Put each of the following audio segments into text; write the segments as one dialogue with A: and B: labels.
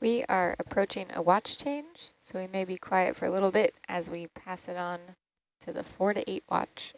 A: We are approaching a watch change, so we may be quiet for a little bit as we pass it on to the four to eight watch.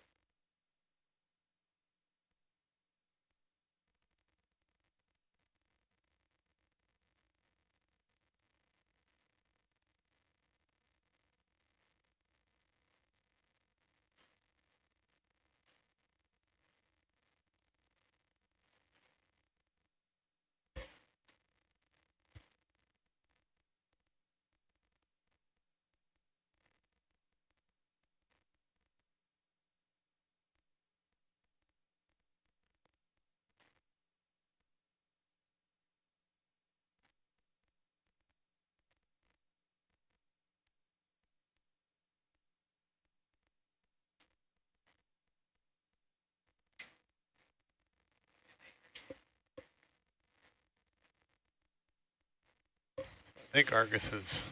B: I think Argus has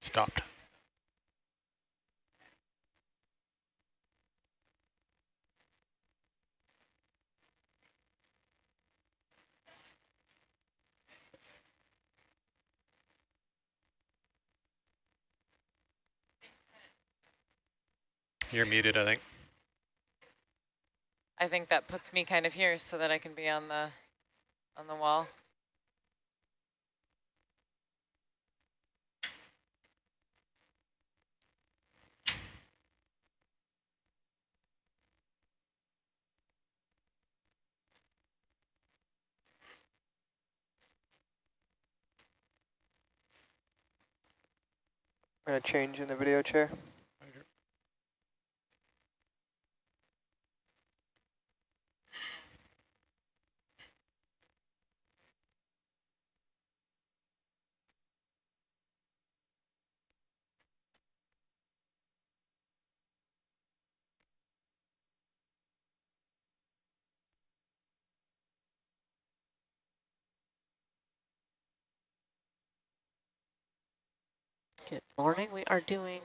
B: stopped. You're muted, I think.
C: I think that puts me kind of here so that I can be on the on the wall.
D: I'm going to change in the video chair.
E: Good morning. We are doing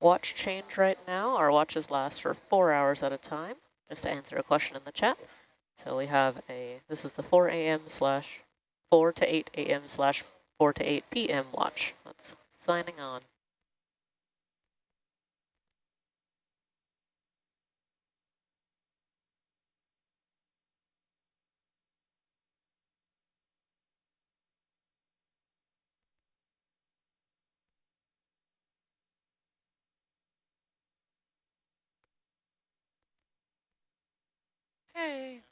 E: watch change right now. Our watches last for four hours at a time, just to answer a question in the chat. So we have a, this is the 4 a.m. slash 4 to 8 a.m. slash 4 to 8 p.m. watch. That's signing on.
C: Hey.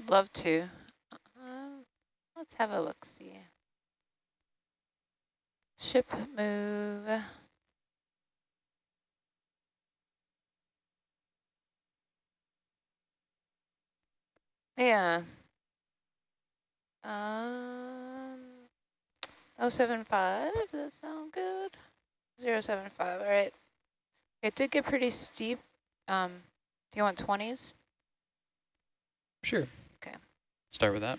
F: Would love to. Um, let's have a look. See. Ship move. Yeah. Um, 075, does that sound good? 075, all right. It did get pretty steep. Um, do you want 20s?
D: Sure. Start with that.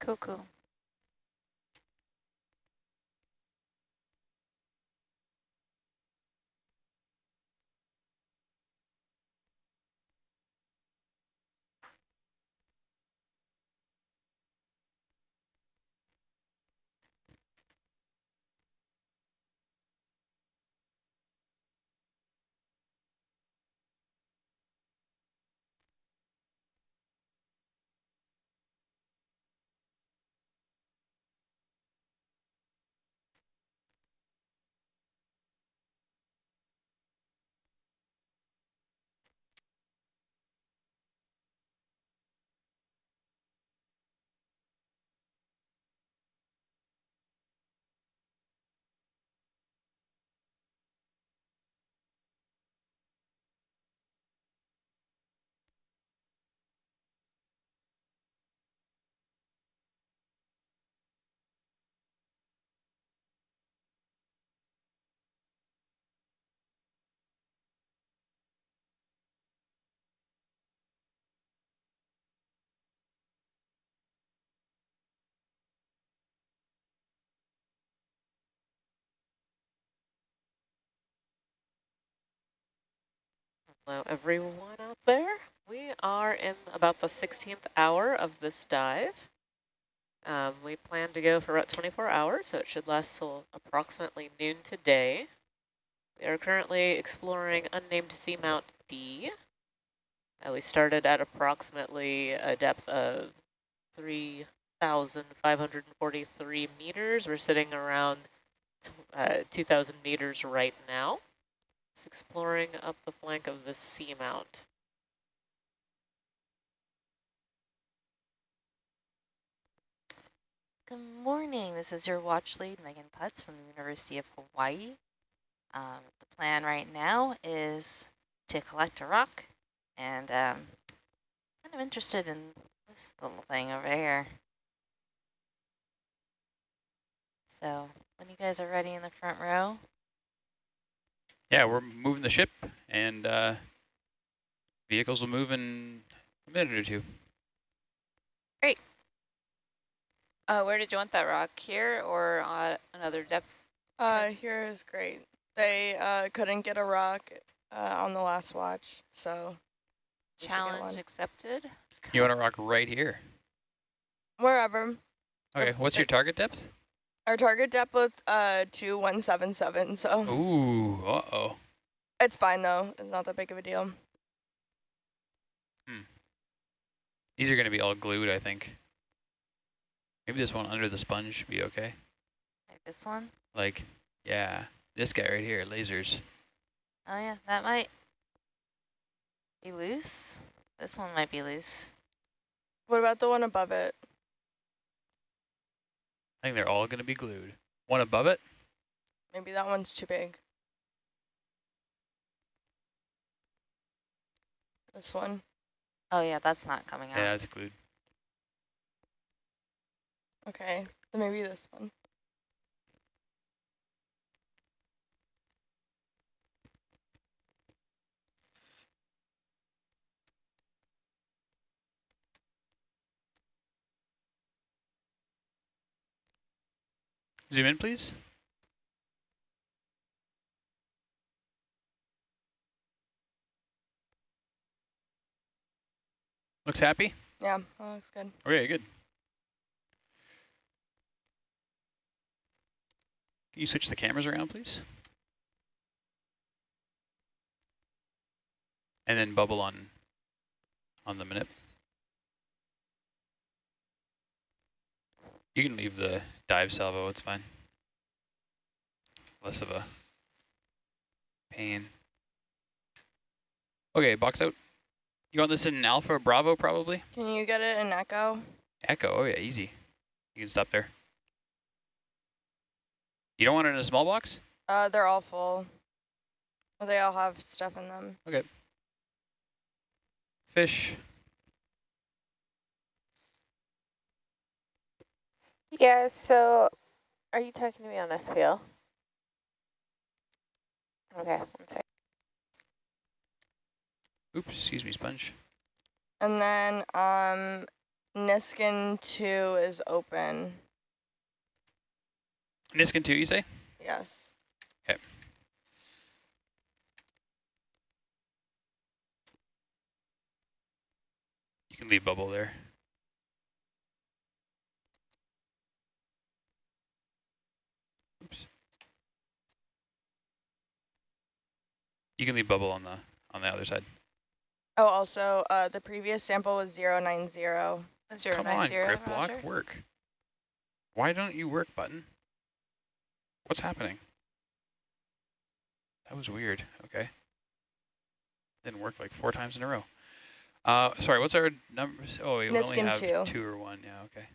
F: Cool, cool.
E: Hello, everyone out there. We are in about the 16th hour of this dive. Um, we plan to go for about 24 hours, so it should last till approximately noon today. We are currently exploring unnamed seamount D. Uh, we started at approximately a depth of 3,543 meters. We're sitting around uh, 2,000 meters right now. Just exploring up the flank of the seamount.
G: Good morning. This is your watch lead, Meagan Putts from the University of Hawaii. Um, the plan right now is to collect a rock, and um, kind of interested in this little thing over here. So when you guys are ready in the front row,
D: Yeah, we're moving the ship, and uh, vehicles will move in a minute or two.
F: Uh, where did you want that rock? Here or uh, another depth?
H: Uh, here is great. They uh, couldn't get a rock uh, on the last watch, so we should get
F: Challenge accepted.
D: You want a rock right here.
H: wherever.
D: Okay, what's your target depth?
H: Our target depth was uh, 2177, so
D: Ooh, uh-oh.
H: it's fine though. It's not that big of a deal. Hmm.
D: These are going to be all glued, I think. Maybe this one under the sponge should be okay.
G: like this one.
D: Like, yeah, this guy right here, lasers.
G: Oh yeah, that might be loose. This one might be loose.
H: What about the one above it?
D: I think they're all going to be glued. One above it?
H: Maybe that one's too big. This one.
G: Oh yeah, that's not coming out.
D: Yeah, it's glued.
H: Okay, then maybe this one.
D: Zoom in, please. Looks happy?
H: Yeah, that looks good.
D: Okay, good. Can you switch the cameras around, please? And then bubble on on the minute. You can leave the dive salvo, it's fine. Less of a pain. Okay, box out. You want this in Alpha Bravo probably?
H: Can you get it in echo?
D: Echo, oh yeah, easy. You can stop there. You don't want it in a small box?
H: Uh, they're all full. They all have stuff in them. Okay.
D: Fish.
I: Yeah, so are you talking to me on SPL? Okay, one sec.
D: Oops, excuse me, sponge.
H: And then um, Niskin 2 is open.
D: Niskin 2, you say?
H: Yes. Okay.
D: You can leave bubble there. Oops. You can leave bubble on the on the other side.
H: Oh, also, uh, the previous sample was 090.
A: Zero
D: Come
A: nine
D: on, grip block,
A: roger.
D: work. Why don't you work, button? What's happening? That was weird. Okay. Didn't work like four times in a row. Uh, sorry, what's our numbers? Oh, we only have
H: two.
D: two or one. Yeah, okay.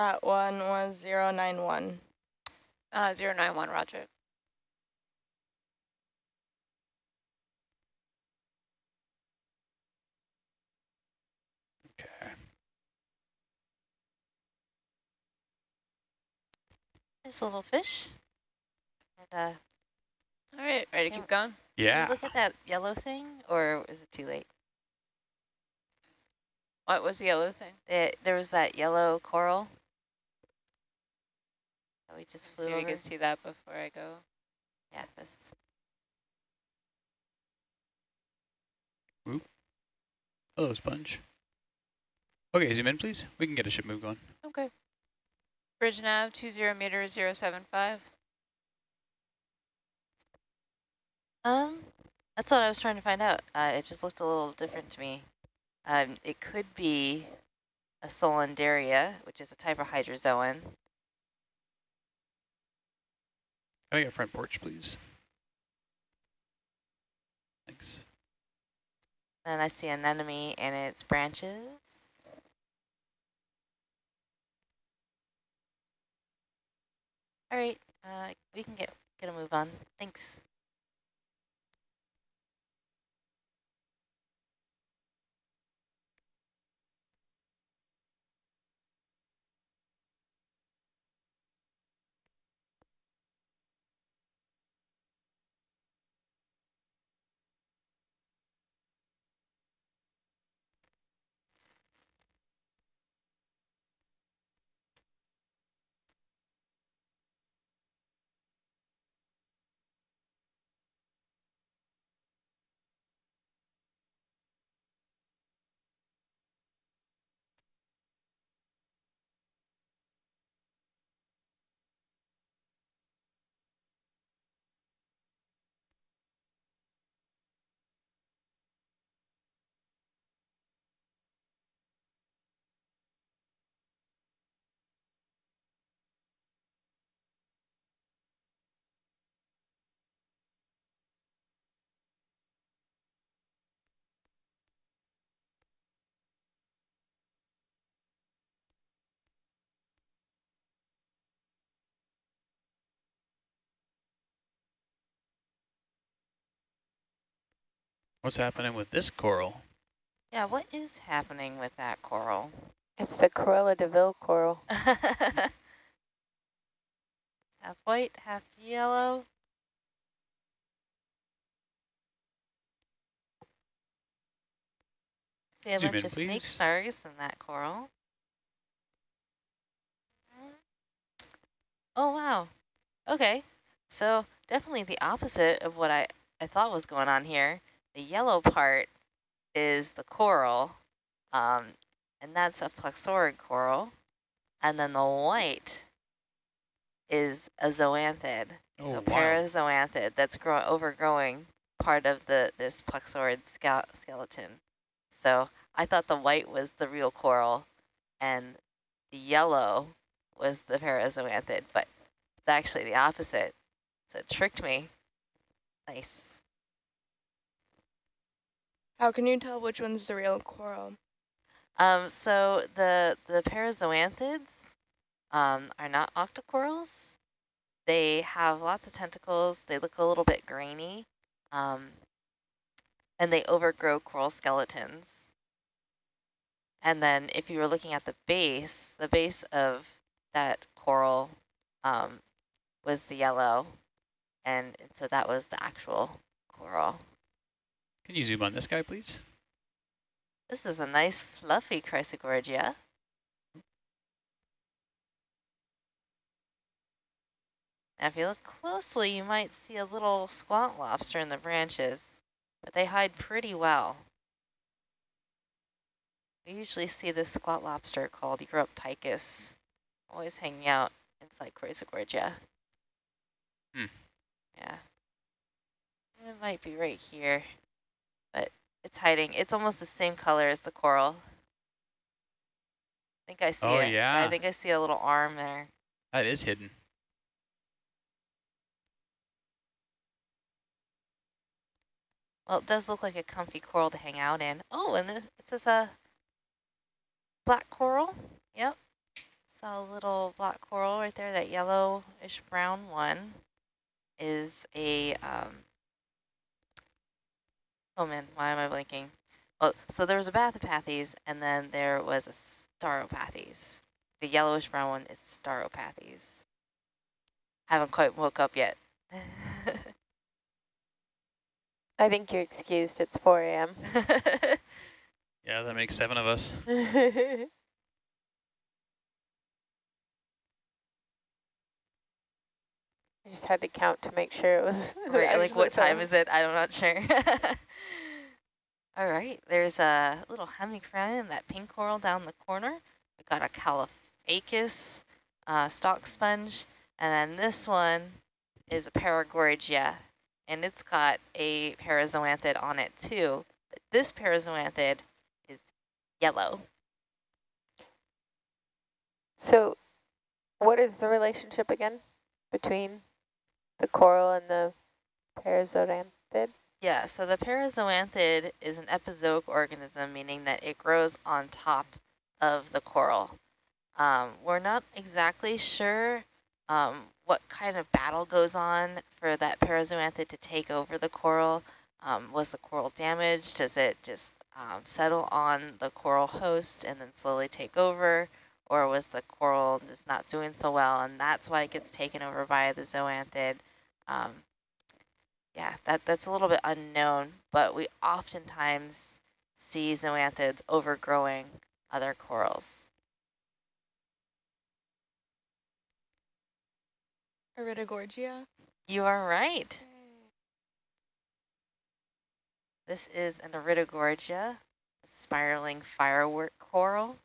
H: That one was 091.
A: Uh, zero nine one, roger.
D: Okay.
G: There's a little fish. And, uh,
A: All right, ready to keep going?
G: can you
D: Yeah.
G: look at that yellow thing, or is it too late?
A: What was the yellow thing?
G: It, there was that yellow coral. That we just
A: See
G: flew
A: if you can see that before I go.
G: Yeah, this.
D: Hello, sponge. Okay, zoom in, please. We can get a ship move going.
A: Okay. Bridge nav, two zero meter, zero seven five.
G: Um, that's what I was trying to find out. Uh, it just looked a little different to me. Um, it could be a Solanderia, which is a type of hydrozoan.
D: Can I get front porch, please? Thanks.
G: Then I see an anemone and its branches. All right, uh, we can get get a move on. Thanks.
D: What's happening with this coral?
G: Yeah, what is happening with that coral?
I: It's the Cruella de Vil coral.
G: half white, half yellow. See a
D: Zoom
G: bunch
D: in,
G: of snake
D: please.
G: snargs in that coral. Oh, wow. Okay, so definitely the opposite of what I, I thought was going on here. The yellow part is the coral, um, and that's a plexaurid coral. And then the white is a zoanthid.
D: Oh,
G: so
D: wow.
G: parazoanthid that's grow overgrowing part of the this plexaurid ske skeleton. So I thought the white was the real coral and the yellow was the parazoanthid, but it's actually the opposite. So it tricked me. Nice.
H: How can you tell which one's the real coral?
G: Um, so the the parazoanthids um, are not octocorals. They have lots of tentacles. They look a little bit grainy, um, and they overgrow coral skeletons. And then if you were looking at the base, the base of that coral um, was the yellow, and so that was the actual coral.
D: Can you zoom on this guy, please?
G: This is a nice fluffy Chrysogorgia. Now, if you look closely, you might see a little squat lobster in the branches, but they hide pretty well. We usually see this squat lobster called Uroptychus, always hanging out inside Chrysogorgia.
D: Hmm.
G: Yeah. It might be right here, it's hiding. It's almost the same color as the coral. I think I see
D: Oh,
G: it.
D: yeah.
G: I think I see a little arm there.
D: That is hidden.
G: Well, it does look like a comfy coral to hang out in. Oh, and it says a black coral. Yep. Saw a little black coral right there. That yellowish brown one is a, um, oh man, why am I blinking? Well, so there was a Bathypathes and then there was a Stauropathes. The yellowish brown one is Stauropathes. Haven't quite woke up yet.
I: I think you're excused. It's 4 a.m.
D: Yeah, that makes seven of us.
I: I just had to count to make sure it was.
G: Right, like what time is it? I'm not sure. All right, there's a little Hemicorallium, that pink coral down the corner. We got a Caulophacus uh, stalk sponge, and then this one is a paragorgia, and it's got a parazoanthid on it too. But this parazoanthid is yellow.
I: So, what is the relationship again between the coral and the parazoanthid?
G: Yeah, so the parazoanthid is an epizoic organism, meaning that it grows on top of the coral. Um, we're not exactly sure um, what kind of battle goes on for that parazoanthid to take over the coral. Um, was the coral damaged? Does it just um, settle on the coral host and then slowly take over? Or was the coral just not doing so well and that's why it gets taken over by the zoanthid? Um, yeah, that, that's a little bit unknown, but we oftentimes see zoanthids overgrowing other corals.
H: Iridogorgia.
G: You are right. This is an Iridogorgia, spiraling firework coral.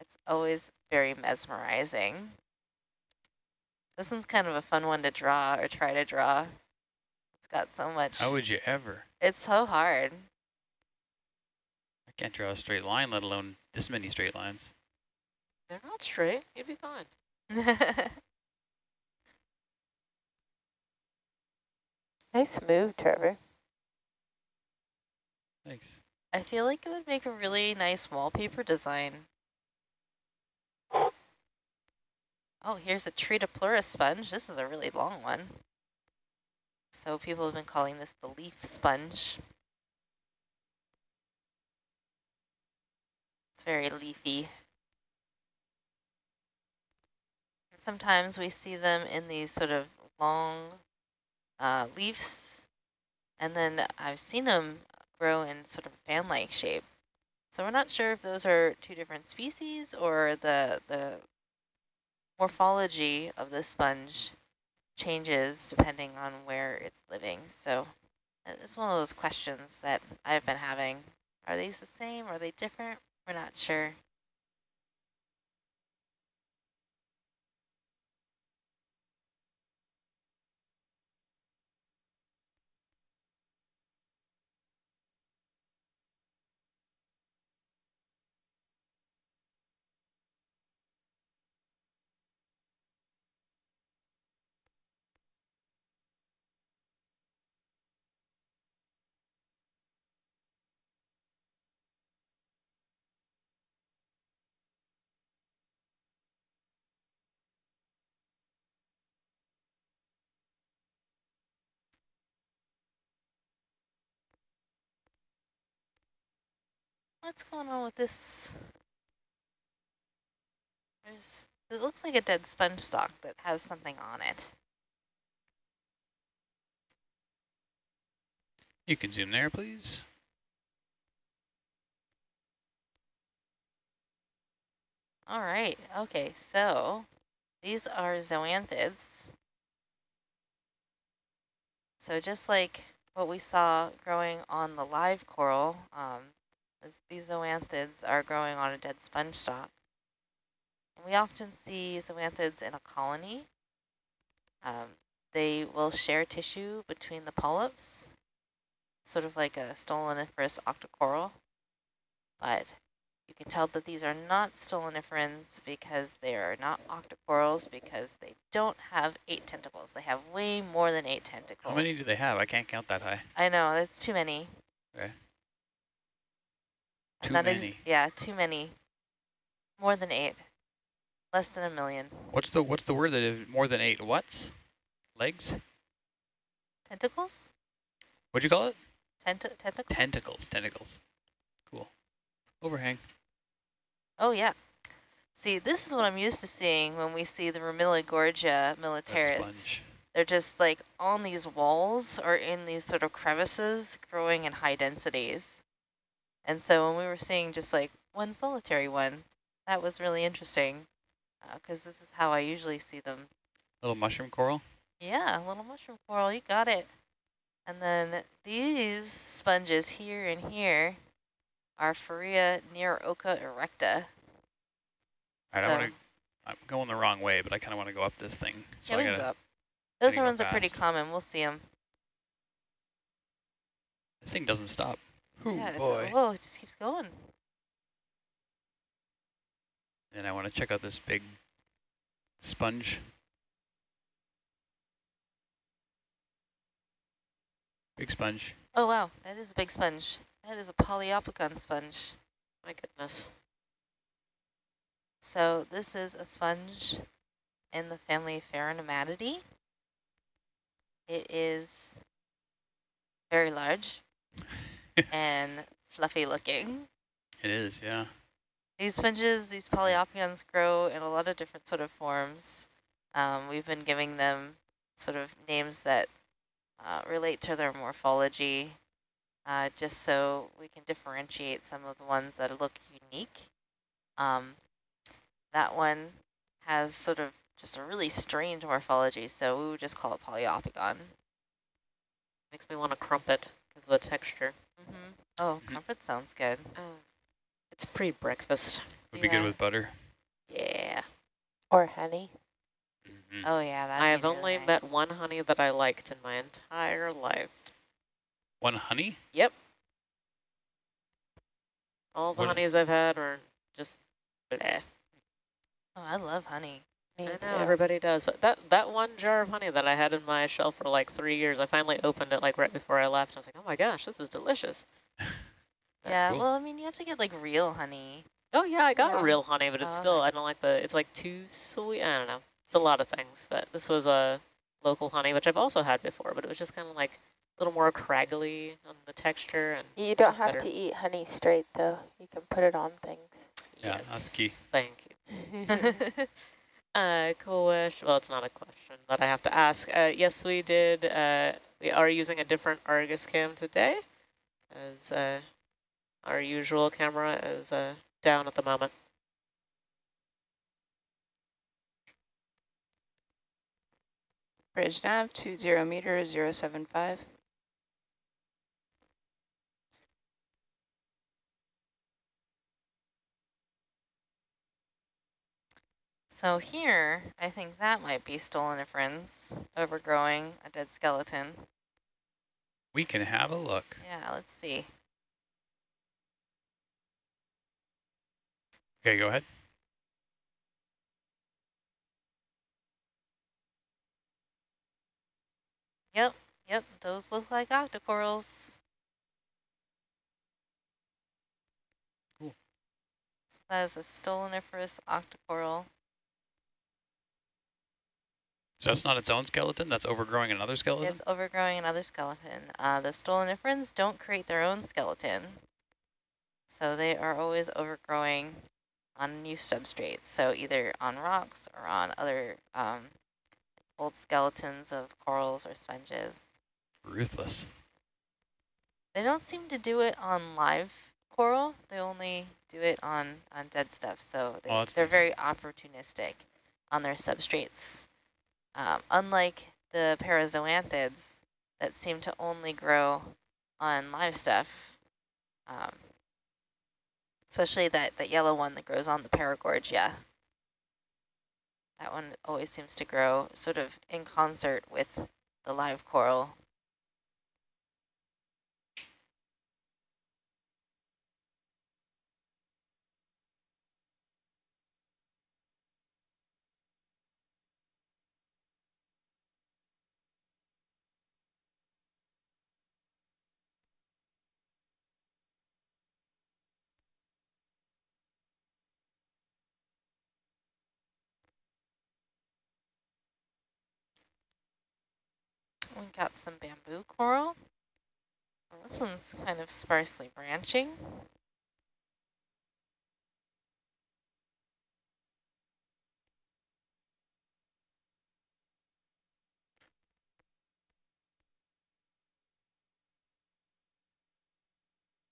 G: It's always very mesmerizing. This one's kind of a fun one to draw or try to draw. It's got so much.
D: How would you ever?
G: It's so hard.
D: I can't draw a straight line, let alone this many straight lines.
E: They're not straight. You'd be fine.
I: Nice move, Trevor.
D: Thanks.
G: I feel like it would make a really nice wallpaper design. Oh, here's a Tritopleuris sponge. This is a really long one. So people have been calling this the leaf sponge. It's very leafy. Sometimes we see them in these sort of long uh, leaves, and then I've seen them grow in sort of fan-like shape. So we're not sure if those are two different species or the the morphology of the sponge changes depending on where it's living. So it's one of those questions that I've been having. Are these the same? Are they different? We're not sure. What's going on with this? There's, it looks like a dead sponge stalk that has something on it.
D: You can zoom there, please.
G: All right, okay, so these are zoanthids. So just like what we saw growing on the live coral, um, these zoanthids are growing on a dead sponge stalk. And we often see zoanthids in a colony. Um, they will share tissue between the polyps, sort of like a stoloniferous octocoral. But you can tell that these are not stoloniferans because they are not octocorals because they don't have eight tentacles. They have way more than eight tentacles.
D: How many do they have? I can't count that high.
G: I know, that's too many.
D: Okay. Too
G: that is-
D: many.
G: yeah, too many. More than eight. Less than a million.
D: What's the what's the word that is more than eight what's? Legs?
G: Tentacles?
D: What'd you call it?
G: Tent tentacles?
D: Tentacles. Tentacles. Cool. Overhang.
G: Oh, yeah. See, this is what I'm used to seeing when we see the Ramuligorgia
D: That
G: militaris. They're just like on these walls or in these sort of crevices growing in high densities. And so when we were seeing just like one solitary one, that was really interesting uh, because this is how I usually see them.
D: Little mushroom coral.
G: Yeah, little mushroom coral, you got it. And then these sponges here and here are Farrea occa erecta.
D: All right, I
G: So-
D: want to. I'm going the wrong way, but I kind of want to go up this thing. So
G: yeah, we can
D: gotta.
G: go up. Those ones are pretty common. We'll see them.
D: This thing doesn't stop. Ooh
G: yeah,
D: boy.
G: whoa, it just keeps going.
D: And I want to check out this big sponge. Big sponge.
G: Oh, wow, that is a big sponge. That is a Poliopogon sponge.
E: My goodness.
G: So this is a sponge in the family Pheronematidae. It is very large and fluffy looking.
D: It is, yeah.
G: These sponges, these poliopogons grow in a lot of different sort of forms. Um, we've been giving them sort of names that uh, relate to their morphology, uh, just so we can differentiate some of the ones that look unique. Um, that one has sort of just a really strange morphology, so we would just call it poliopogon.
E: Makes me want to crumpet because of the texture.
G: Mm -hmm. Oh,
D: Mhm.
G: comfort sounds good.
E: Oh, it's pre-breakfast.
D: Would be good with butter.
E: Yeah.
I: Or honey.
D: Mhm.
G: Oh yeah, that.
E: I have only met one honey that I liked in my entire life.
D: One honey?
E: Yep. All the
D: What-
E: honeys I've had are just bleh.
G: Oh, I love honey.
I: Me
E: I know everybody does, but that that one jar of honey that I had in my shelf for like three years, I finally opened it like right before I left. I was like, oh my gosh, this is delicious.
G: Yeah,
D: cool.
G: well, I mean, you have to get like real honey.
E: Oh yeah, I got
G: Yeah.
E: real honey, but it's
G: Oh,
E: still
G: okay.
E: I don't like the it's like too sweet. I don't know. It's a lot of things, but this was a local honey, which I've also had before, but it was just kind of like a little more craggly on the texture and
I: You don't have
E: better.
I: to eat honey straight though. You can put it on things.
D: Yeah, that's key.
E: Thank you. Uh, cool wish. Well, it's not a question, but I have to ask. Uh, yes, we did. Uh, we are using a different Argus cam today, as uh, our usual camera is uh, down at the moment.
I: Bridge nav two zero meter zero seven five.
G: So here, I think that might be stoloniferans overgrowing a dead skeleton.
D: We can have a look.
G: Yeah, let's see.
D: Okay, go ahead.
G: Yep, yep, those look like octocorals.
D: Cool.
G: That is a stoloniferous octocoral.
D: So that's not its own skeleton, that's overgrowing another skeleton?
G: It's overgrowing another skeleton. Uh, the stoloniferans don't create their own skeleton. So they are always overgrowing on new substrates. So either on rocks or on other um, old skeletons of corals or sponges.
D: Ruthless.
G: They don't seem to do it on live coral. They only do it on, on dead stuff. So they,
D: oh,
G: they're
D: nice.
G: very opportunistic on their substrates. Um, unlike the parazoanthids that seem to only grow on live stuff, um, especially that, that yellow one that grows on the paragorgia. That one always seems to grow sort of in concert with the live coral. Got some bamboo coral. Well, this one's kind of sparsely branching.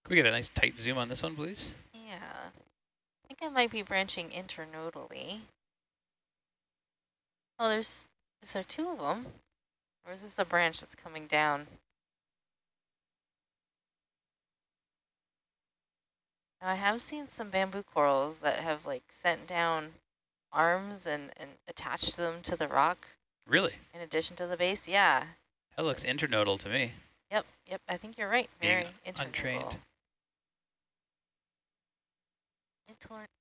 D: Can we get a nice tight zoom on this one, please?
G: Yeah. I think it might be branching internodally. Oh, there's, is there two of them? Or is this a branch that's coming down? Now, I have seen some bamboo corals that have like sent down arms and, and attached them to the rock
D: Really?
G: in addition to the base. Yeah.
D: That looks internodal to me.
G: Yep. Yep. I think you're right.
D: Being
G: Very internodal.
D: untrained.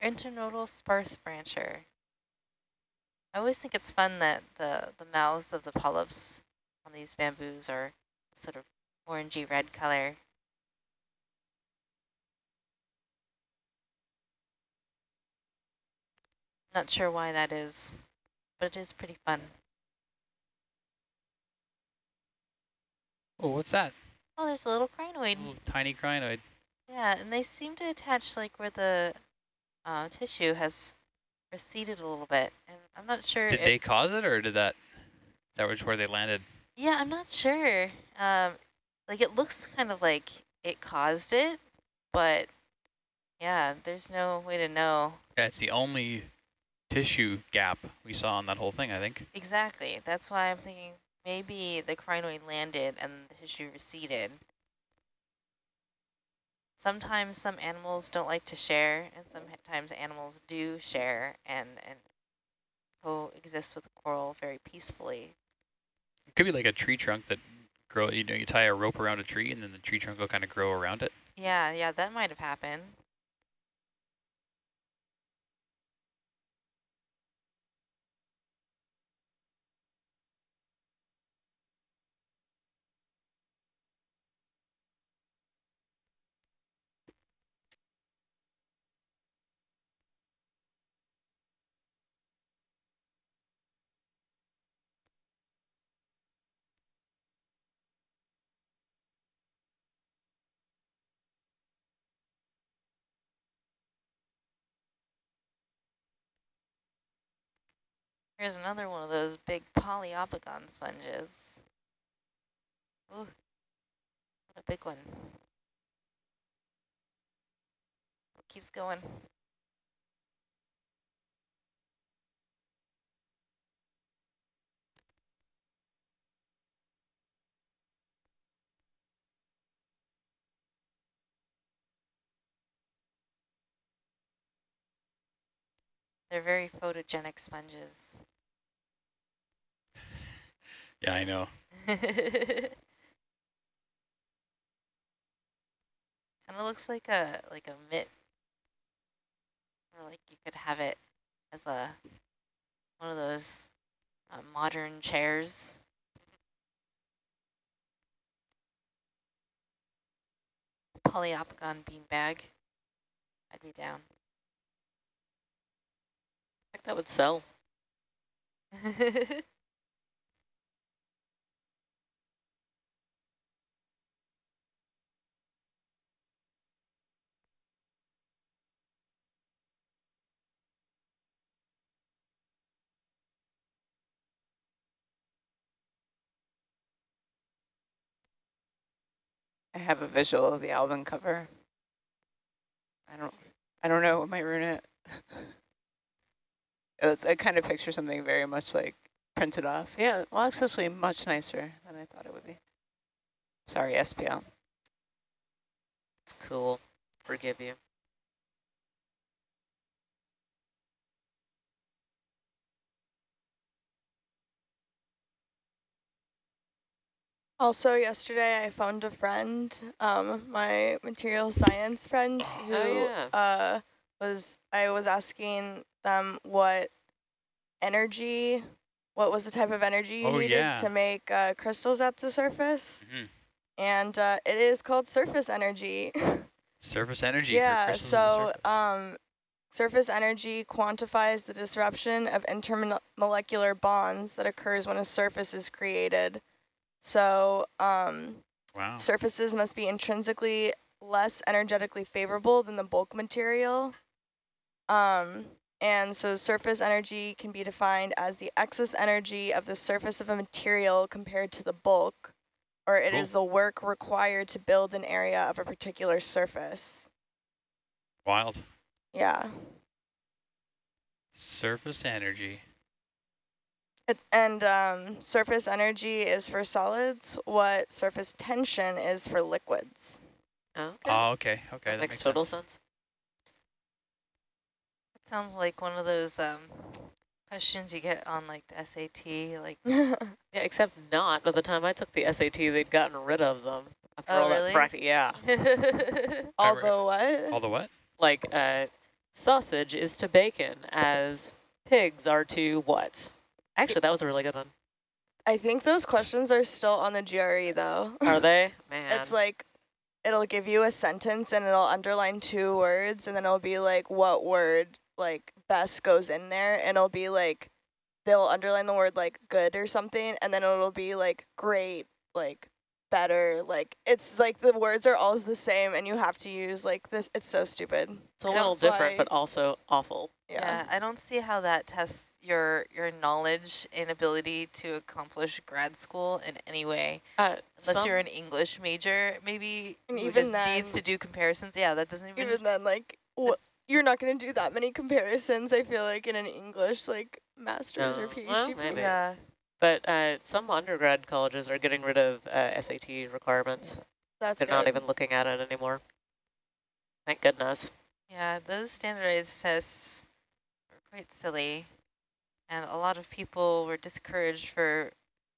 G: Internodal sparse brancher. I always think it's fun that the, the mouths of the polyps on these bamboos are sort of orangey red color. Not sure why that is, but it is pretty fun.
D: Oh, what's that?
G: Oh, there's a little crinoid.
D: Little tiny crinoid.
G: Yeah, and they seem to attach like where the uh, tissue has receded a little bit. And I'm not sure
D: Did
G: if-
D: they cause it, or did that, that was where they landed?
G: Yeah, I'm not sure. Um, like it looks kind of like it caused it, but yeah, there's no way to know
D: Yeah, it's the only tissue gap we saw on that whole thing, I think.
G: exactly. That's why I'm thinking maybe the crinoid landed and the tissue receded. Sometimes some animals don't like to share, and sometimes animals do share and and coexist with the coral very peacefully.
D: Could be like a tree trunk that grow, you know, you tie a rope around a tree and then the tree trunk will kind of grow around it.
G: Yeah, yeah, that might have happened. Here's another one of those big poliopogon sponges. Ooh, a big one. It keeps going. They're very photogenic sponges.
D: Yeah, I know.
G: kind of looks like a like a mitt, or like you could have it as a one of those uh, modern chairs. Poliopogon beanbag. I'd be down.
E: I think that would sell.
F: I have a visual of the album cover. I don't I don't know what might ruin it. it's I kind of picture something very much like printed off. Yeah, well it's actually much nicer than I thought it would be. Sorry, SPL.
E: It's cool. Forgive you.
H: Also, yesterday I found a friend, um, my material science friend, who
E: Oh, yeah.
H: uh, was I was asking them what energy, what was the type of energy you
D: Oh,
H: needed
D: yeah.
H: to make uh, crystals at the surface,
D: Mhm.
H: and uh, it is called surface energy.
D: Surface energy
H: yeah, so
D: surface.
H: um, surface energy quantifies the disruption of intermolecular bonds that occurs when a surface is created. So um,
D: wow.
H: surfaces must be intrinsically less energetically favorable than the bulk material. Um, and so surface energy can be defined as the excess energy of the surface of a material compared to the bulk, or it is
D: Cool.
H: the work required to build an area of a particular surface.
D: Wild.
H: Yeah.
D: Surface energy.
H: It, and um, surface energy is for solids, what surface tension is for liquids.
E: Oh, okay.
D: Oh, okay. Okay, that,
E: makes,
D: makes
E: total
D: sense.
E: sense.
G: That sounds like one of those um, questions you get on like the SAT, like
E: Yeah, except not. By the time I took the SAT, they'd gotten rid of them. After
G: Oh,
E: all
G: really?
E: that practice. Yeah.
H: Although what?
D: All the what?
E: Like, uh, sausage is to bacon as pigs are to what? Actually, that was a really good one.
H: I think those questions are still on the GRE though.
E: Are they? Man.
H: It's like, it'll give you a sentence and it'll underline two words and then it'll be like what word like best goes in there and it'll be like, they'll underline the word like good or something and then it'll be like great, like better, like it's like the words are all the same and you have to use like this, it's so stupid.
E: it's a little different,
H: why-
E: but also awful.
H: Yeah.
G: Yeah, I don't see how that tests your your knowledge and ability to accomplish grad school in any way.
E: Uh,
G: Unless
E: some-
G: you're an English major, maybe
H: And
G: who
H: even
G: just needs to do comparisons. Yeah, that doesn't even.
H: Even then, like, wh- you're not going to do that many comparisons, I feel like, in an English, like, master's or PhD.
E: Well, maybe.
G: yeah,
E: But uh, some undergrad colleges are getting rid of uh, SAT requirements.
H: That's
E: They're
H: good.
E: not even looking at it anymore. Thank goodness.
G: yeah, those standardized tests are quite silly, and a lot of people were discouraged for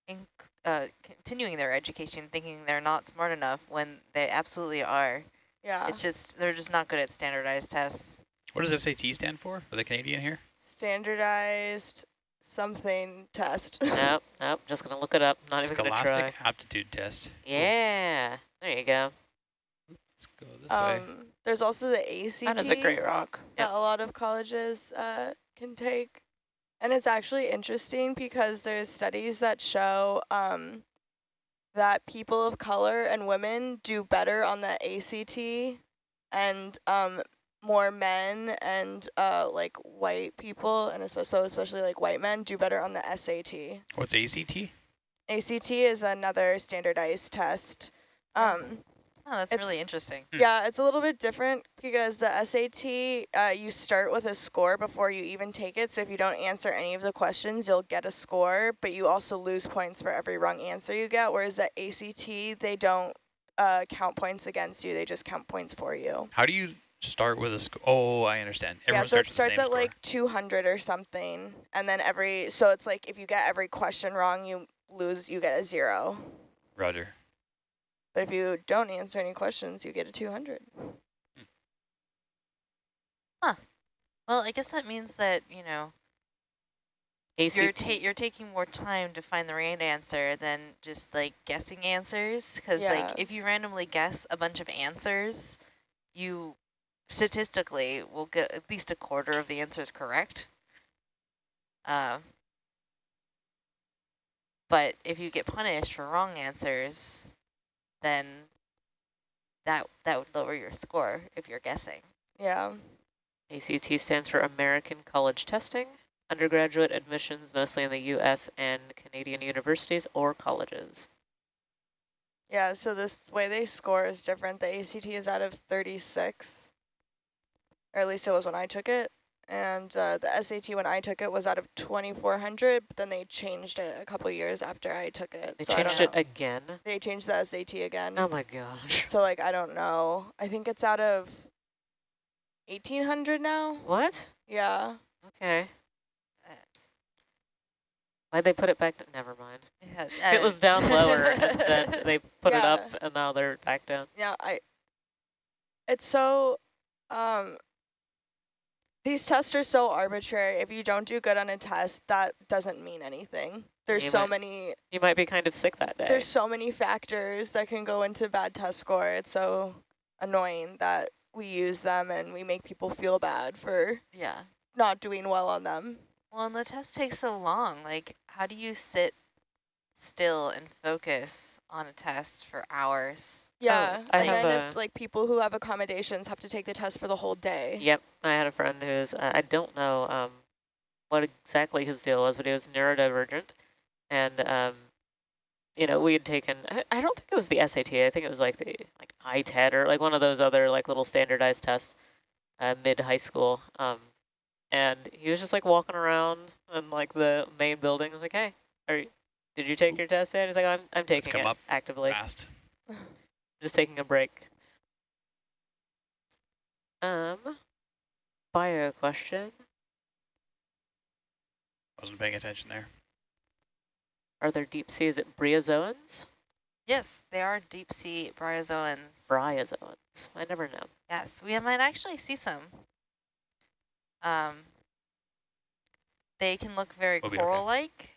G: inc uh, continuing their education, thinking they're not smart enough when they absolutely are.
H: Yeah.
G: It's just they're just not good at standardized tests.
D: What does SAT stand for? For the Canadian here?
H: Standardized something test.
E: nope, nope. Just gonna look it up. Not even gonna try.
D: Scholastic aptitude test.
E: Yeah. There you go.
D: Let's go this way.
H: um, there's also the ACT
F: That is a great rock.
H: that a lot of colleges uh, can take. And it's actually interesting because there's studies that show um, that people of color and women do better on the ACT and um, more men and uh, like white people and especially, so especially like white men do better on the SAT.
D: What's ACT?
H: ACT is another standardized test. Um,
G: Oh, that's really interesting.
D: Hmm.
H: yeah, it's a little bit different because the SAT, uh, you start with a score before you even take it. So if you don't answer any of the questions, you'll get a score, but you also lose points for every wrong answer you get. Whereas the ACT, they don't uh, count points against you; they just count points for you.
D: How do you start with a score. Oh, I understand.
H: yeah,
D: Everyone
H: so it
D: starts,
H: starts at
D: score.
H: like 200 or something, and then every so it's like if you get every question wrong, you lose, you get a zero.
D: Roger.
H: But if you don't answer any questions, you get a 200. Hmm.
G: huh Well, I guess that means that, you know, you're, ta you're taking more time to find the right answer than just like guessing answers. Because
H: Yeah.
G: like if you randomly guess a bunch of answers, you statistically we'll get at least a quarter of the answers correct. Uh, but if you get punished for wrong answers, then that that would lower your score if you're guessing.
H: Yeah.
E: ACT stands for American College Testing. Undergraduate admissions mostly in the U.S. and Canadian universities or colleges.
H: Yeah, so this way they score is different. The ACT is out of 36, or at least it was when I took it. And uh, the SAT when I took it was out of 2,400, but then they changed it a couple years after I took it.
E: They
H: so
E: changed it again.
H: They changed the SAT again.
E: Oh my gosh.
H: So like, I don't know. I think it's out of 1,800 now.
E: What?
H: Yeah.
E: Okay.
G: Uh,
E: Why'd they put it back? Never mind.
G: Yeah,
E: it
G: uh,
E: was down lower, and then they put it up, and now they're back down.
H: Yeah, I. It's so, um. These tests are so arbitrary. If you don't do good on a test, that doesn't mean anything. There's
E: You
H: so
E: might-
H: many.
E: You might be kind of sick that day.
H: There's so many factors that can go into bad test score. It's so annoying that we use them and we make people feel bad for
G: yeah.
H: not doing well on them.
G: Well, and the test takes so long. Like, how do you sit still and focus on a test for hours?
H: Yeah,
E: I
H: and
E: have
H: then
E: a-
H: if like people who have accommodations have to take the test for the whole day.
E: Yep, I had a friend who's, uh, I don't know um, what exactly his deal was, but he was neurodivergent. And, um, you know, we had taken, I, I don't think it was the SAT, I think it was like the like ITED or like one of those other like little standardized tests uh, mid-high school. Um, and he was just like walking around in like the main building. I was like, hey, are you, did you take your test yet? He's like, I'm, I'm taking
D: come
E: it
D: up
E: actively.
D: Fast.
E: Just taking a break. Um, bio question.
D: I wasn't paying attention there.
E: Are there deep sea? Is it bryozoans?
G: Yes, they are deep sea bryozoans.
E: Bryozoans. I never know.
G: Yes, we might actually see some. Um, they can look very
D: We'll
G: coral-like.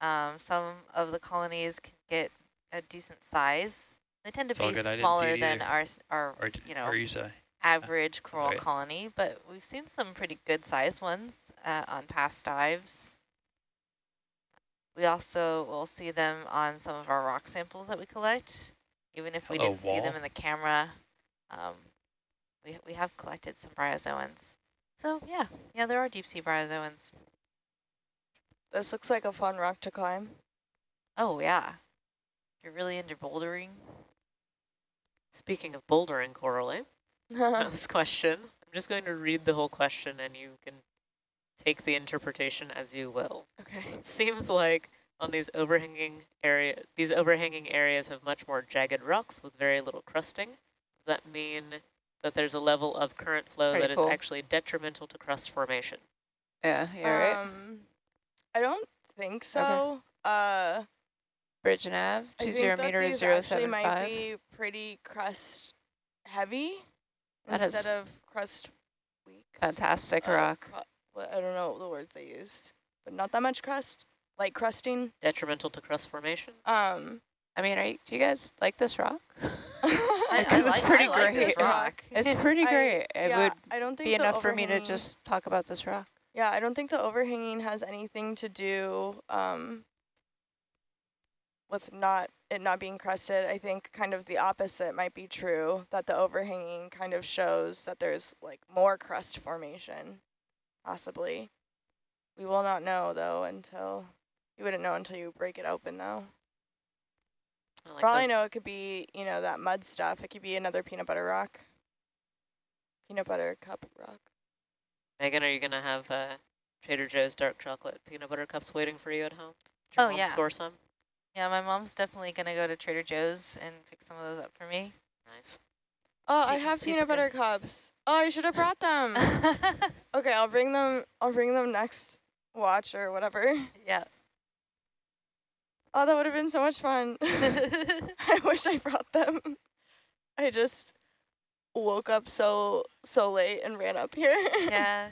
G: Um, some of the colonies can get a decent size. They tend to
D: It's
G: be
D: good, I didn't see
G: smaller than our, our
D: Or,
G: you know,
D: you say.
G: average coral
D: right.
G: colony, but we've seen some pretty good sized ones uh, on past dives. We also will see them on some of our rock samples that we collect, even if we
D: Hello,
G: didn't see them in the camera. Um, we, we have collected some bryozoans. So yeah, yeah, there are deep sea bryozoans.
H: This looks like a fun rock to climb.
G: Oh yeah, if you're really into bouldering.
E: Speaking of bouldering, Coralie,
H: Uh-huh.
E: this question. I'm just going to read the whole question and you can take the interpretation as you will.
H: okay.
E: It seems like on these overhanging area, these overhanging areas have much more jagged rocks with very little crusting. Does that mean that there's a level of current flow
F: Pretty
E: that is
F: cool.
E: actually detrimental to crust formation?
F: Yeah, you're right.
H: Um, I don't think so. Uh,
F: Bridge nav,
H: I
F: two
H: think
F: zero
H: that
F: meter
H: these
F: zero
H: actually might
F: five.
H: be pretty crust heavy
F: That is
H: instead of crust weak.
F: Fantastic
H: Uh,
F: rock.
H: I don't know the words they used, but not that much crust, like crusting.
E: Detrimental to crust formation?
H: Um,
F: I mean, are you, do you guys like this rock?
G: I,
F: Because
G: I
F: it's
G: like,
F: pretty
G: I like this
F: great.
G: rock.
F: It's pretty
H: I-
F: great. It
H: yeah,
F: would
H: I don't think
F: be enough for me to just talk about this rock.
H: Yeah, I don't think the overhanging has anything to do um, with not it not being crusted. I think kind of the opposite might be true, that the overhanging kind of shows that there's like more crust formation, possibly. We will not know though until, you wouldn't know until you break it open though.
E: I like
H: For all I
E: those-
H: know, it could be, you know, that mud stuff. It could be another peanut butter rock. Peanut butter cup rock.
E: Meagan, are you going to have uh, Trader Joe's dark chocolate peanut butter cups waiting for you at home? Did your
G: Oh, yeah.
E: Score some?
G: Yeah, my mom's definitely gonna go to Trader Joe's and pick some of those up for me.
E: Nice.
H: Oh, I have peanut butter
G: good-
H: cups. Oh, I should have brought them. okay, I'll bring them. I'll bring them next watch or whatever.
G: yeah.
H: Oh, that would have been so much fun. I wish I brought them. I just woke up so so late and ran up here.
G: yeah.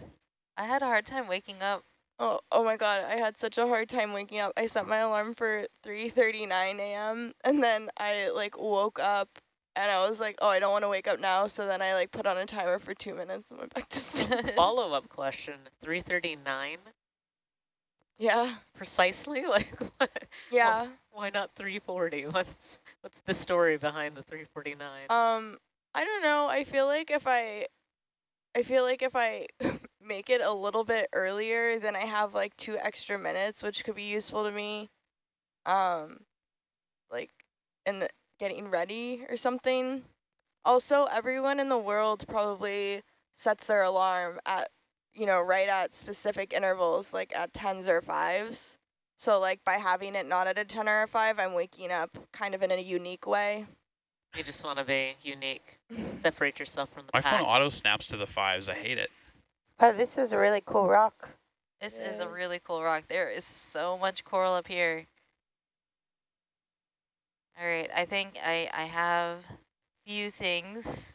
G: I had a hard time waking up.
H: Oh, oh my god, I had such a hard time waking up. I set my alarm for 3:39 a.m. and then I like woke up and I was like, "Oh, I don't want to wake up now." So then I like put on a timer for 2 minutes and went back to sleep.
E: Follow-up question, 339
H: yeah.
E: precisely? Like, what?
H: Yeah.
E: why not 340? What's, what's the story behind the 349?
H: Um, I don't know. I feel like if I, I feel like if I make it a little bit earlier, then I have like two extra minutes, which could be useful to me. Um, like in the getting ready or something. Also, everyone in the world probably sets their alarm at, you know, right at specific intervals, like at tens or fives. So like by having it not at a 10 or a 5, I'm waking up kind of in a unique way.
E: You just want to be unique, separate yourself from the
D: My
E: pack.
D: phone auto snaps to the fives. I hate it.
I: Oh, this was a really cool rock.
G: This is a really cool rock. There is so much coral up here. All right, I think I, I have a few things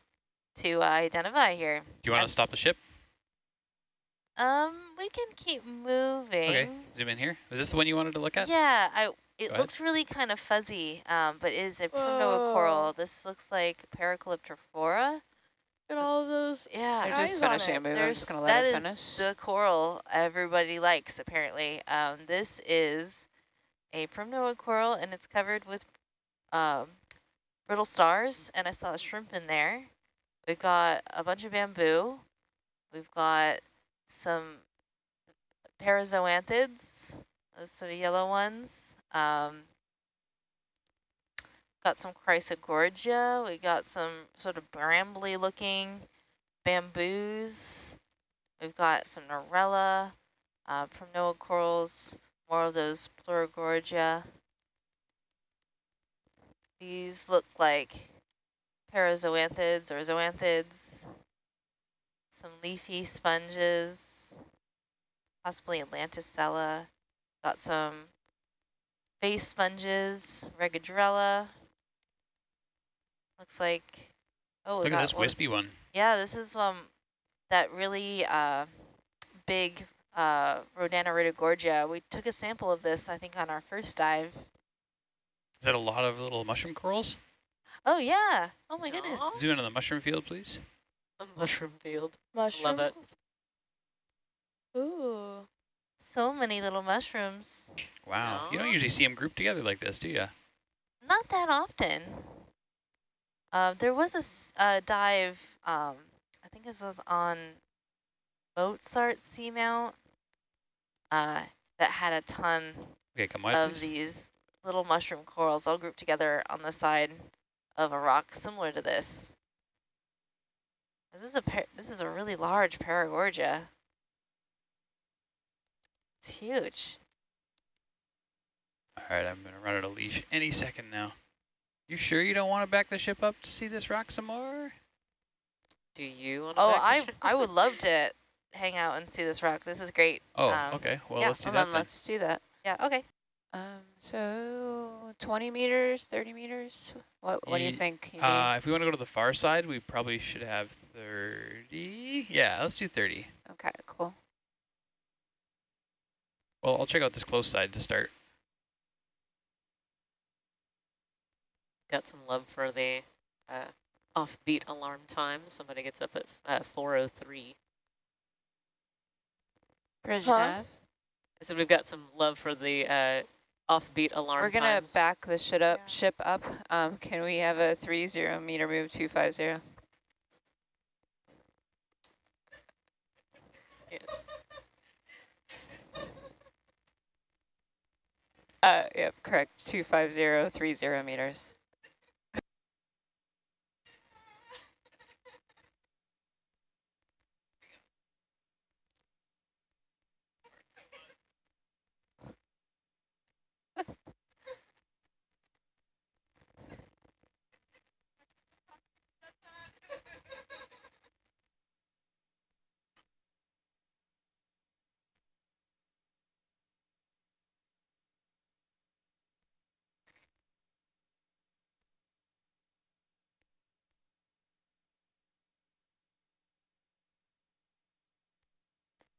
G: to uh, identify here.
D: Do you want to stop the ship?
G: Um, we can keep moving.
D: Okay, zoom in here. Is this the one you wanted to look at?
G: Yeah, I it
D: Go ahead.
G: looked really kind of fuzzy, um, but it is a Primnoa coral. This looks like Paracalyptrophora.
H: At all of those.
G: Yeah,
F: They're just finishing
H: it.
F: a move. I'm just going to
G: that
F: let it
G: is
F: finish.
G: the coral everybody likes apparently. Um, this is a Primnoa coral and it's covered with um, brittle stars and I saw a shrimp in there. We've got a bunch of bamboo. We've got some parazoanthids, those sort of yellow ones. Um, got some chrysogorgia. We got some sort of brambly looking bamboos. We've got some Narella, uh, Primnoa corals, more of those Pleurogorgia. These look like parazoanthids or zoanthids. Some leafy sponges, possibly Atlanticella. Got some face sponges, Regadrella. Looks like, oh, we
D: Look at this
G: one-
D: wispy one.
G: yeah, this is um that really uh big uh Rhodaniridogorgia. We took a sample of this, I think, on our first dive.
D: Is that a lot of little mushroom corals?
G: Oh yeah. Oh my goodness.
D: Zoom in on the mushroom field, please.
E: The mushroom field.
H: Mushroom.
E: Love it.
H: Ooh.
G: So many little mushrooms.
D: Wow. You don't usually see them grouped together like this, do you?
G: Not that often. Uh, there was a, uh, dive, um, I think this was on Mozart Seamount, uh, that had a ton
D: Okay, come wide,
G: of
D: please.
G: these little mushroom corals all grouped together on the side of a rock similar to this. This is a par this is a really large Paragorgia. It's huge.
D: All right, I'm going to run out of leash any second now. You sure you don't want to back the ship up to see this rock some more?
E: Do you want to
G: Oh, I I would love to hang out and see this rock. This is great.
D: Oh,
G: Um,
D: okay. Well,
G: yeah,
D: let's do that
F: then
D: then.
F: let's do that.
G: Yeah. Okay.
F: Um, so 20 meters, 30 meters. What What do you think? Evie?
D: Uh, if we want to go to the far side, we probably should have 30. Yeah, let's do 30.
F: okay, cool.
D: Well, I'll check out this close side to start.
E: Got some love for the uh, offbeat alarm time. Somebody gets up at uh, 4.03.
F: Bridge
H: Huh?
F: nav.
E: I said we've got some love for the uh, offbeat alarm
F: We're gonna
E: times.
F: back the ship up.
H: Yeah.
F: Ship up. Um, can we have a three zero meter move two five zero? Uh, yep, correct. Two five zero three zero meters.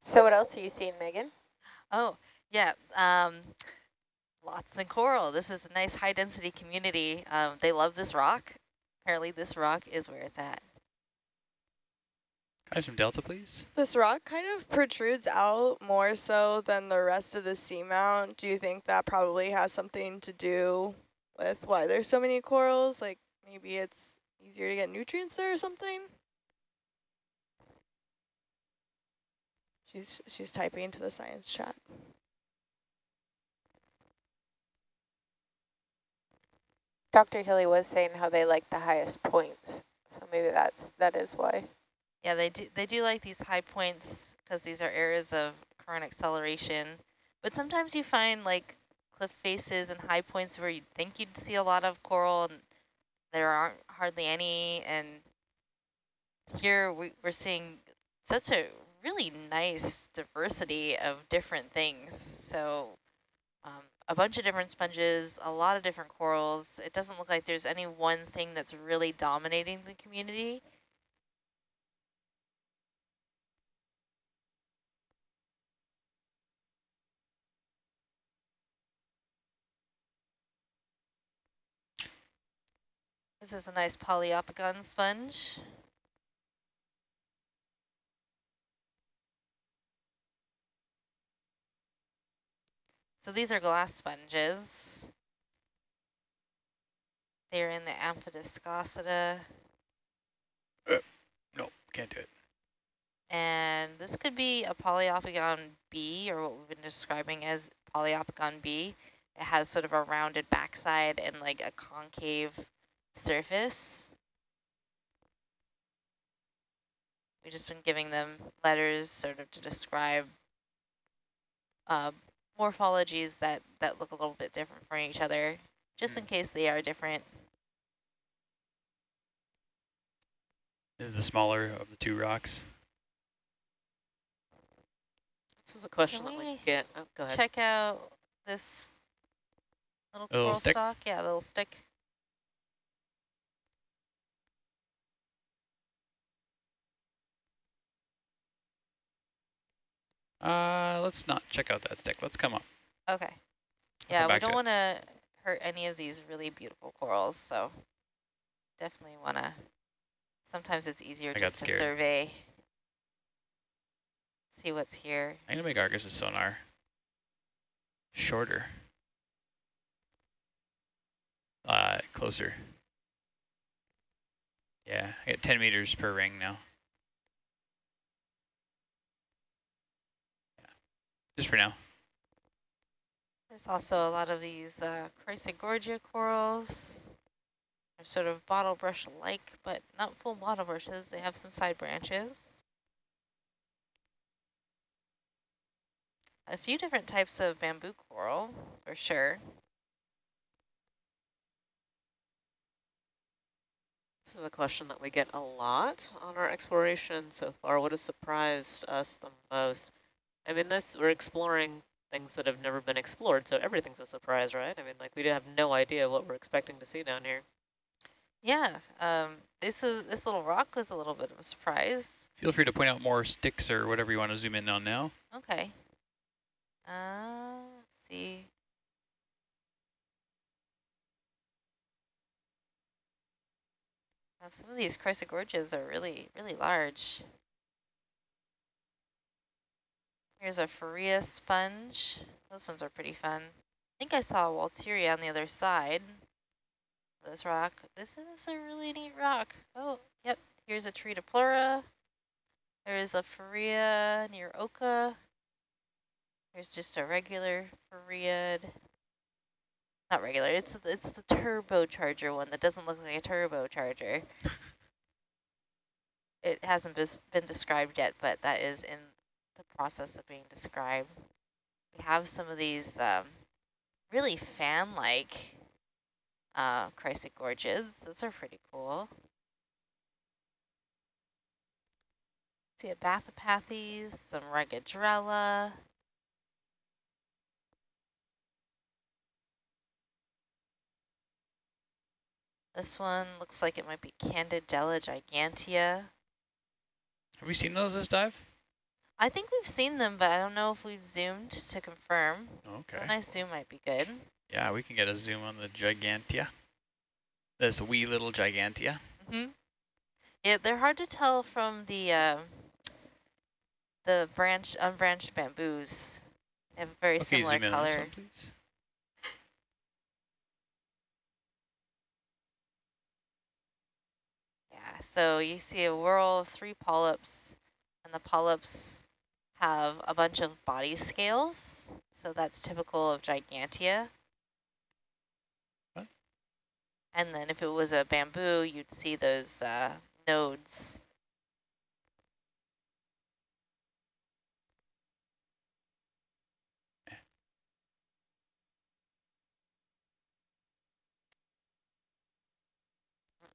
I: So what else are you seeing, Meagan?
G: Oh, yeah. Um, lots of coral. This is a nice high density community. Um, they love this rock. Apparently this rock is where it's at.
D: Can I have some delta, please?
H: This rock kind of protrudes out more so than the rest of the seamount. Do you think that probably has something to do with why there's so many corals? Like maybe it's easier to get nutrients there or something? She's she's typing into the science chat.
I: Dr. Hilly was saying how they like the highest points. So maybe that's, that is why.
G: Yeah, they do, they do like these high points because these are areas of current acceleration. But sometimes you find like cliff faces and high points where you'd think you'd see a lot of coral and there aren't hardly any. And here we, we're seeing such a really nice diversity of different things. So um, a bunch of different sponges, a lot of different corals. It doesn't look like there's any one thing that's really dominating the community. This is a nice Poliopogon sponge. So these are glass sponges. They're in the Amphidiscosida.
B: Uh, no, can't do it.
G: And this could be a Poliopogon B, or what we've been describing as Poliopogon B. It has sort of a rounded backside and like a concave surface. We've just been giving them letters sort of to describe uh, morphologies that, that look a little bit different from each other, just mm. in case they are different.
D: This is the smaller of the two rocks.
E: This is a question Can that we get. Oh, go ahead.
G: Check out this little, little coral stick? stalk. Yeah, little stick.
D: Uh, let's not check out that stick. Let's come up.
G: Okay. yeah, we don't want to hurt any of these really beautiful corals, so definitely want to. Sometimes it's easier I just to survey, see what's here.
D: I'm gonna make Argus's sonar shorter, uh, closer. Yeah, I get 10 meters per ring now. Just for now.
G: There's also a lot of these uh, Chrysogorgia corals. They're sort of bottle brush-like, but not full bottle brushes. They have some side branches. A few different types of bamboo coral, for sure.
E: This is a question that we get a lot on our exploration so far. What has surprised us the most? I mean, this we're exploring things that have never been explored, so everything's a surprise, right? I mean, like we have no idea what we're expecting to see down here.
G: Yeah, um, this is this little rock was a little bit of a surprise.
D: Feel free to point out more sticks or whatever you want to zoom in on now.
G: Okay. Uh, let's see. Now, some of these chrysogorgias are really, really large. Here's a Farrea sponge. Those ones are pretty fun. I think I saw a Walteria on the other side this rock. This is a really neat rock. Oh, yep. Here's a Triodoplura. There is a Farrea near occa. Here's just a regular Farreid. Not regular, it's it's the turbocharger one that doesn't look like a turbocharger. it hasn't been described yet, but that is in process of being described. We have some of these um, really fan-like uh, Chrysogorgias. Those are pretty cool. See a Bathypathes, some Regadrella. This one looks like it might be Candidella gigantea.
D: Have we seen those this dive?
G: I think we've seen them, but I don't know if we've zoomed to confirm.
D: Okay.
G: So a nice zoom might be good.
D: Yeah, we can get a zoom on the Gigantea. This wee little Gigantea.
G: Mm hmm Yeah, they're hard to tell from the uh, the branch unbranched bamboos. They have a very
D: Okay,
G: similar
D: zoom in on this
G: color.
D: one, please.
G: Yeah, so you see a whorl of three polyps, and the polyps have a bunch of body scales. So that's typical of Gigantea.
D: What?
G: And then if it was a bamboo, you'd see those uh, nodes.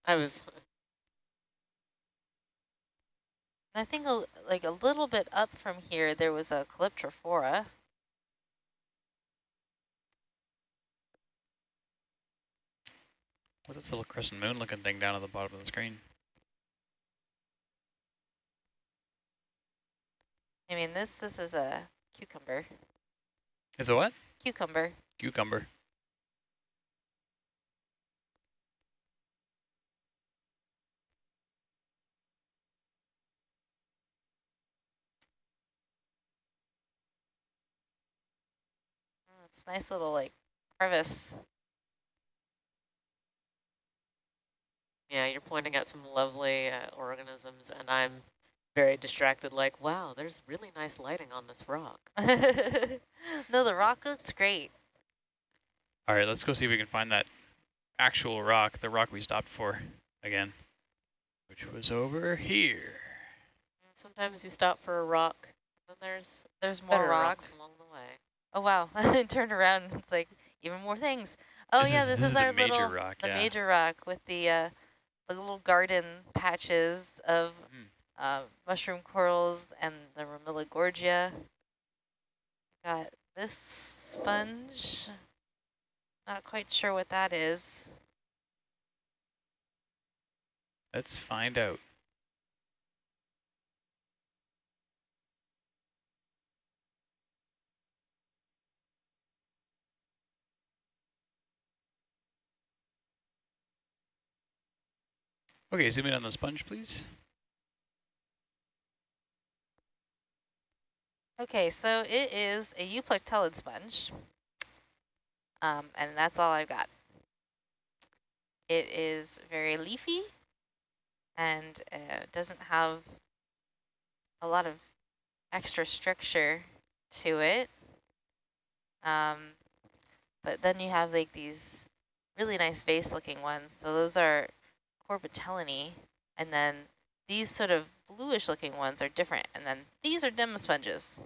E: I was,
G: And I think a, like a little bit up from here, there was a Calyptrophora.
D: What's this little crescent moon looking thing down at the bottom of the screen?
G: I mean, this this is a cucumber.
D: Is it what?
G: Cucumber.
D: Cucumber.
G: Nice little like crevice.
E: yeah, you're pointing out some lovely uh, organisms, and I'm very distracted, like, wow, there's really nice lighting on this rock.
G: no, the rock looks great.
D: All right, let's go see if we can find that actual rock, the rock we stopped for again, which was over here.
E: Sometimes you stop for a rock, and there's
G: There's more
E: better
G: rocks.
E: rocks along the way.
G: Oh wow! I turned around, it's like even more things. Oh
D: This
G: yeah,
D: is-
G: this,
D: this
G: is, our
D: major
G: little
D: rock,
G: the
D: yeah.
G: major rock with the uh, the little garden patches of
D: Mhm.
G: uh, mushroom corals and the Ramuligorgia. Got this sponge. Not quite sure what that is.
D: Let's find out. Okay, zoom in on the sponge, please.
G: Okay, so it is a euplectellid sponge, um, and that's all I've got. It is very leafy and uh, doesn't have a lot of extra structure to it. Um, but then you have like these really nice vase-looking ones. So those are Corbitellinae, and then these sort of bluish-looking ones are different. And then these are demosponges.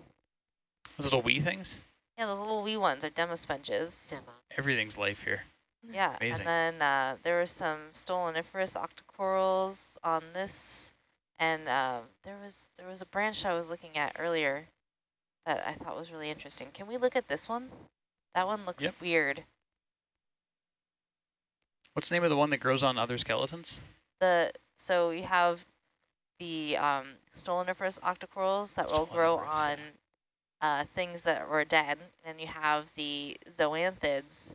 D: Those little wee things.
G: Yeah, those little wee ones are demosponges.
E: Demo.
D: Everything's life here.
G: Yeah,
D: Amazing.
G: and then uh, there were some stoloniferous octocorals on this, and um, there was there was a branch I was looking at earlier that I thought was really interesting. Can we look at this one? That one looks
D: Yep.
G: weird.
D: What's the name of the one that grows on other skeletons?
G: The so we have the um, stoloniferous octocorals that will grow on uh, things that were dead, and you have the zoanthids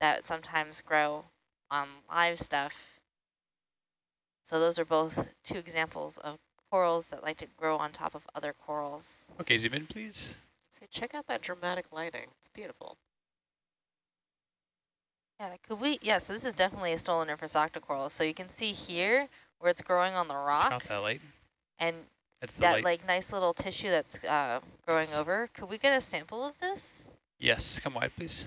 G: that sometimes grow on live stuff. So those are both two examples of corals that like to grow on top of other corals.
D: Okay, zoom in, please.
E: So check out that dramatic lighting. It's beautiful.
G: Yeah, could we? Yeah, so this is definitely a stoloniferous octocoral. So you can see here where it's growing on the rock,
D: that light.
G: and
D: the
G: that
D: light.
G: like nice little tissue that's uh, growing over. Could we get a sample of this?
D: Yes, come wide, please.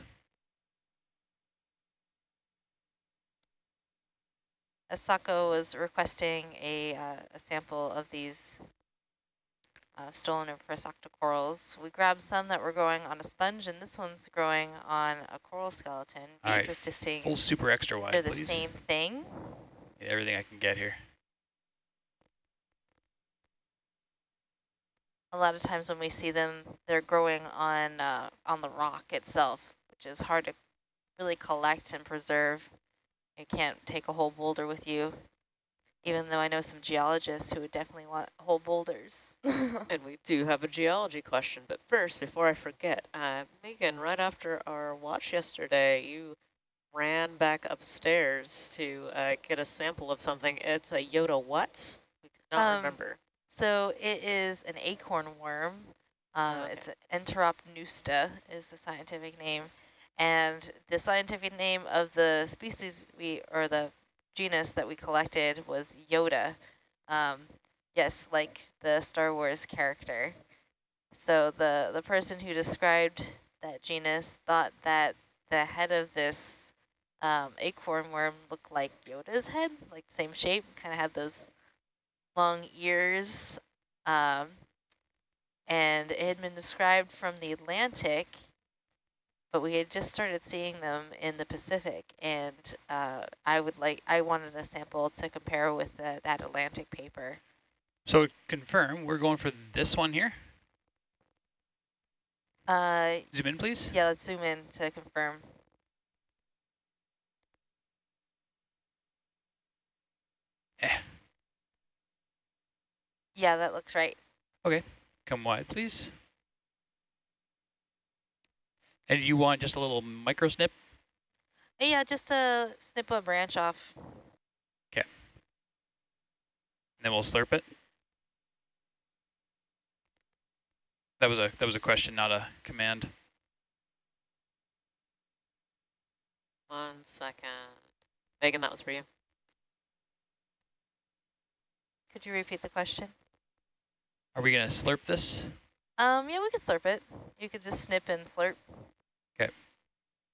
G: Asako was requesting a, uh, a sample of these uh, stoloniferous octocorals. We grabbed some that were growing on a sponge, and this one's growing on a coral skeleton. Be
D: All right,
G: interested
D: Full super extra wide,
G: they're the
D: please.
G: same thing.
D: Everything I can get here.
G: A lot of times when we see them, they're growing on uh, on the rock itself, which is hard to really collect and preserve. You can't take a whole boulder with you. Even though I know some geologists who would definitely want whole boulders.
E: And we do have a geology question, but first, before I forget, uh, Meagan, right after our watch yesterday, you ran back upstairs to uh, get a sample of something. It's a Yoda what? We not
G: Um,
E: remember.
G: So it is an acorn worm. Um,
E: Okay.
G: It's a Enteropneusta is the scientific name. And the scientific name of the species we, or the genus that we collected was Yoda. Um, yes, like the Star Wars character. So the, the person who described that genus thought that the head of this um, acorn worm looked like Yoda's head, like same shape, kind of had those long ears. Um, and it had been described from the Atlantic, but we had just started seeing them in the Pacific. And uh, I would like, I wanted a sample to compare with the, that Atlantic paper.
D: So confirm, we're going for this one here.
G: Uh,
D: Zoom in, please.
G: yeah, let's zoom in to confirm.
D: Eh.
G: Yeah, that looks right.
D: Okay, come wide, please. And you want just a little micro snip?
G: Yeah, just to snip a branch off.
D: Okay. then we'll slurp it. That was a that was a question, not a command.
E: One second. Meagan, that was for you.
G: Could you repeat the question?
D: Are we gonna slurp this?
G: Um, yeah, we could slurp it. You could just snip and slurp.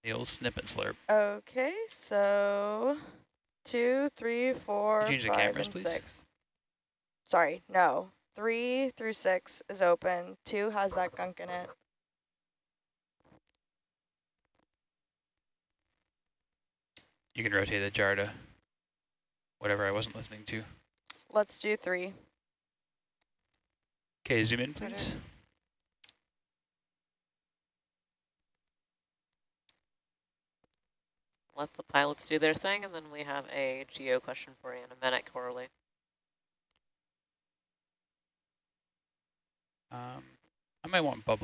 D: The old snip and slurp.
H: okay, so two, three, four,
D: change the cameras,
H: and
D: please?
H: six. Sorry, no. Three through six is open. Two has that gunk in it.
D: You can rotate the jar to whatever I wasn't listening to.
H: Let's do three.
D: Okay, zoom in, please.
E: Let the pilots do their thing, and then we have a geo question for you in a minute, Coralie.
D: Um, I might want bubble